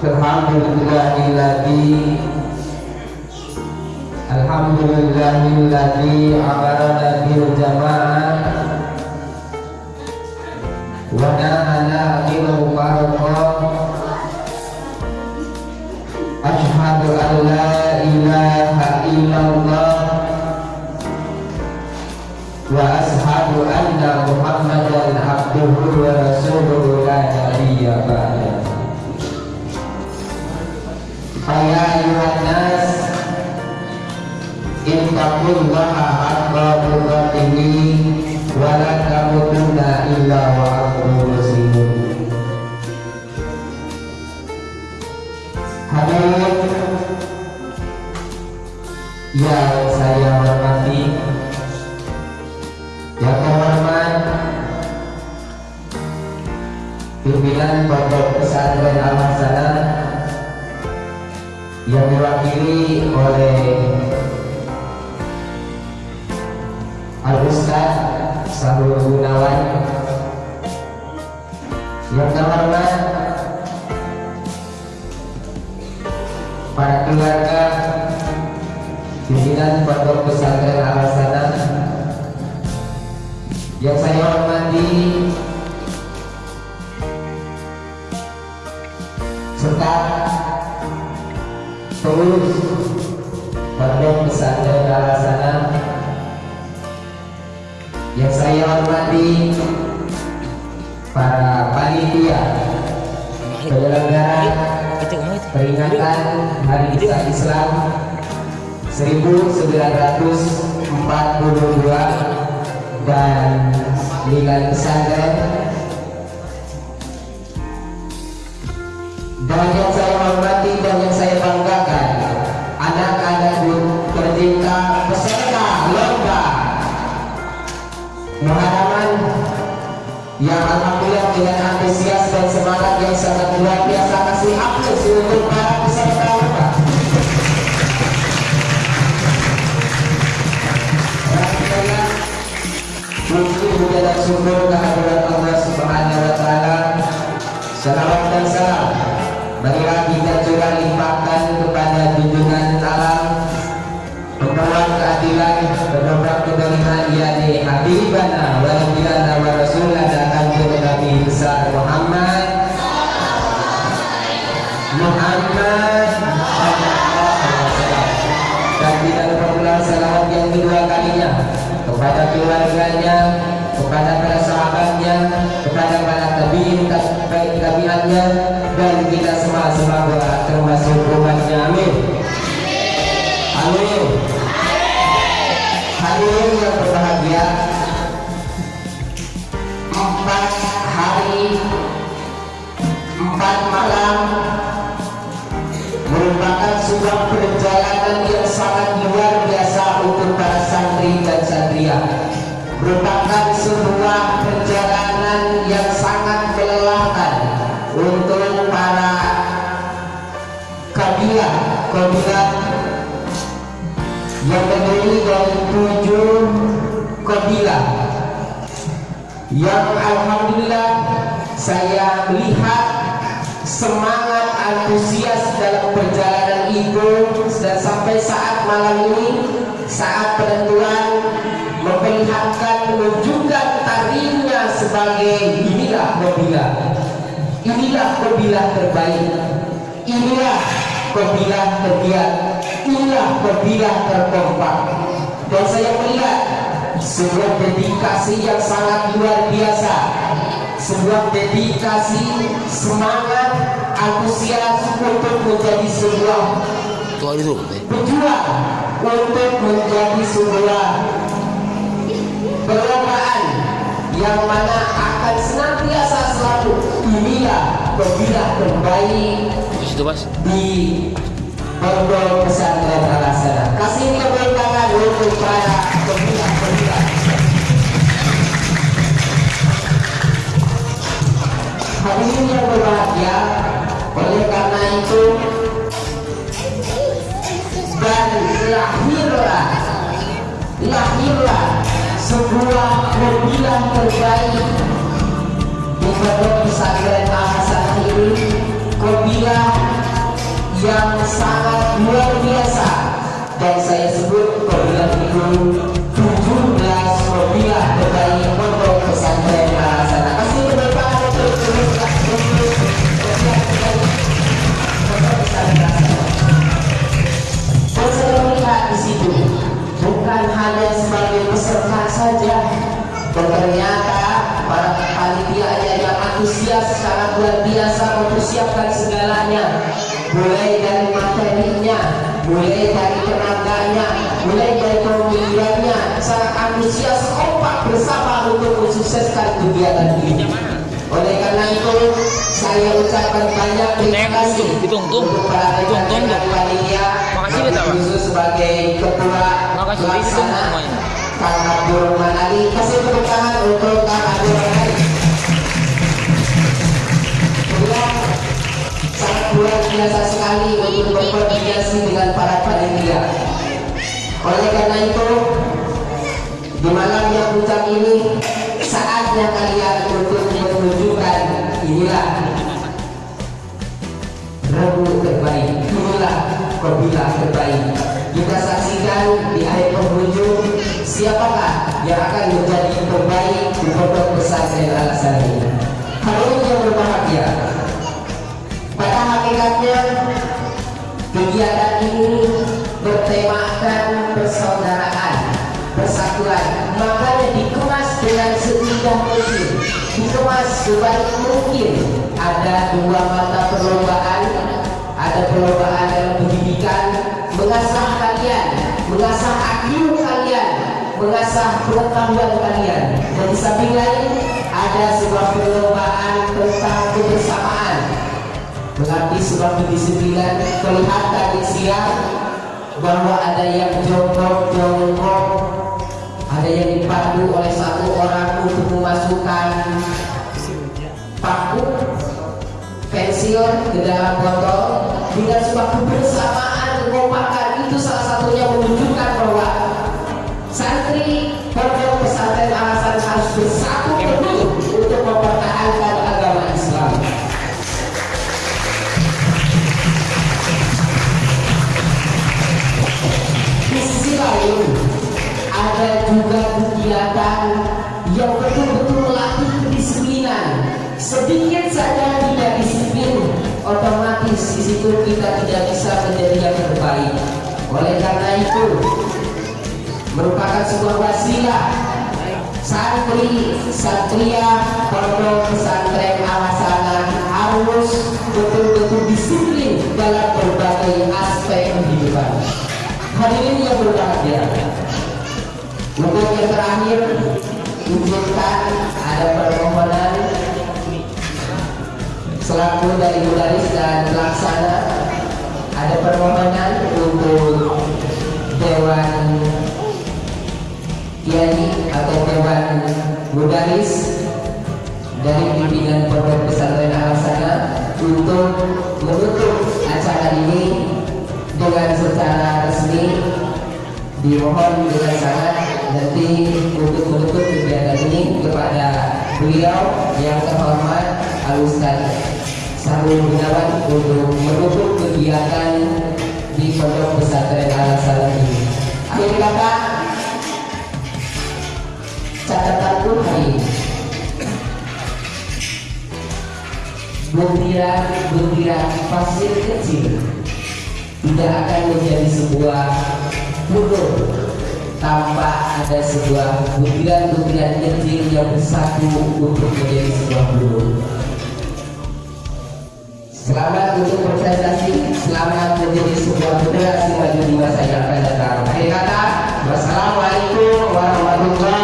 Alhamdulillahilladzi Alhamdulillahilladzi amarana bil jamaah wa Faya ayuhan nas Intaqullaha haqqa tuqatihi wa la tamutunna illa wa antum muslimun Hadirin yang saya hormati. Yang terhormat pimpinan pondok pesantren Al Hasanah yang diwakili oleh Al Ustaz Gunawan. Yang terhormat para keluarga pimpinan pondok pesantren Al Hasanah yang saya hormati penyelenggara peringatan Hari Islam Islam 1942 dan nilai pesantren. Dan yang saya hormati dan syukur kehadirat Allah Subhanahu wa taala. Salawat dan salam marilah kita curah limpahkan kepada junjungan alam pembawa keadilan pendobrak kedoliman yakni Habibana wa Nabiana wa Rasulullah datang ke Nabi besar Muhammad. Muhammad. Dan tidak lupa pula salawat yang kedua kalinya kepada keluarganya, kepada para sahabatnya, kepada para tabiin, baik tabiannya, dan kita semua semoga termasuk umatnya. Amin. Amin. Hadirin yang berbahagia, empat hari, empat malam kabilah kabilah yang terdiri dari tujuh kabilah. Yang alhamdulillah saya melihat semangat antusias dalam perjalanan itu dan sampai saat malam ini saat penentuan memperlihatkan menunjukkan tarinya sebagai inilah kabilah inilah kabilah terbaik. Inilah kabilah tergiat inilah kabilah terkompak. Dan saya melihat sebuah dedikasi yang sangat luar biasa sebuah dedikasi semangat antusias untuk menjadi sebuah pejuang untuk menjadi sebuah perlombaan yang mana akan senantiasa selalu inilah kabilah terbaik di pondok pesantren Al-Hasanah. Kasih tepuk tangan untuk para kabilah-kabilah. Hadirin yang berbahagia, oleh karena itu dan lahirlah sebuah mobilan terbaik. Gubernur pesantren Al-Hasan ini mobil yang sangat luar biasa. Dan saya sebut mobil itu bukan hanya sebagai peserta saja dan ternyata para panitianya yang antusias sangat luar biasa mempersiapkan segalanya. Mulai dari materinya mulai dari tenaganya mulai dari pemilihannya sangat antusias kompak bersama untuk mensukseskan kegiatan ini. Oleh karena itu saya ucapkan banyak terima kasih untuk para rekan-rekan panitia khusus sebagai ketua Dok. Hitung pelaksana semuanya. Kang Abdul Manali kasih tepuk tangan untuk Kang Abdul sangat luar biasa sekali untuk berkoordinasi dengan para panitia oleh karena itu di malam yang puncak ini saatnya kalian untuk menunjukkan inilah Rabu terbaik inilah Kobila terbaik kita saksikan di akhir penghujung siapakah yang akan menjadi terbaik di pondok pesantren alasan ini? Hadirin yang berbahagia pada hakikatnya kegiatan ini bertemakan persaudaraan persatuan. Makanya dikemas dengan seindah mungkin dikemas sebaik mungkin. Ada dua mata perlombaan ada perlombaan kalian mengasah IQ kalian mengasah pengetahuan kalian. Dan di samping lain ada sebuah perlombaan tentang kebersamaan. Berarti sebuah kedisiplinan kelihatan di siang bahwa ada yang jongkok-jongkok ada yang dipandu oleh satu orang untuk memasukkan paku pensil ke dalam botol dengan sebuah kebersamaan kekompakan itu salah satunya menunjukkan bahwa santri pondok pesantren alasan harus bersatu penuh untuk mempertahankan agama Islam. Di sisi lain ada juga kegiatan yang betul-betul melatih kedisiplinan. Sedikit saja tidak disiplin, otomatis di situ kita tidak bisa menjadi yang terbaik. Oleh karena itu, merupakan sebuah wasilah. Santri satria pondok pesantren alasana harus betul-betul disiplin dalam berbagai aspek kehidupan. Hadirin yang berbahagia, untuk yang terakhir, izinkan ada permohonan selaku dari Mudaris dan Pelaksana ada permohonan untuk Dewan Kiai atau Dewan Mudaris dari pimpinan Pondok Pesantren Alasana untuk menutup acara ini dengan secara resmi. Dimohon dengan sangat nanti untuk menutup kegiatan ini kepada beliau yang terhormat Al Ustaz Sarul Gunawan untuk menutup kegiatan di Pondok Pesantren Al Salam ini. Akhir kata catatanku hari ini butiran-butiran pasir kecil tidak akan menjadi sebuah gunung tanpa ada sebuah butiran-butiran kecil yang bersatu untuk menjadi sebuah gunung. Selamat untuk berprestasi, selamat menjadi sebuah generasi maju di masa yang akan datang. Akhir kata, wassalamualaikum warahmatullahi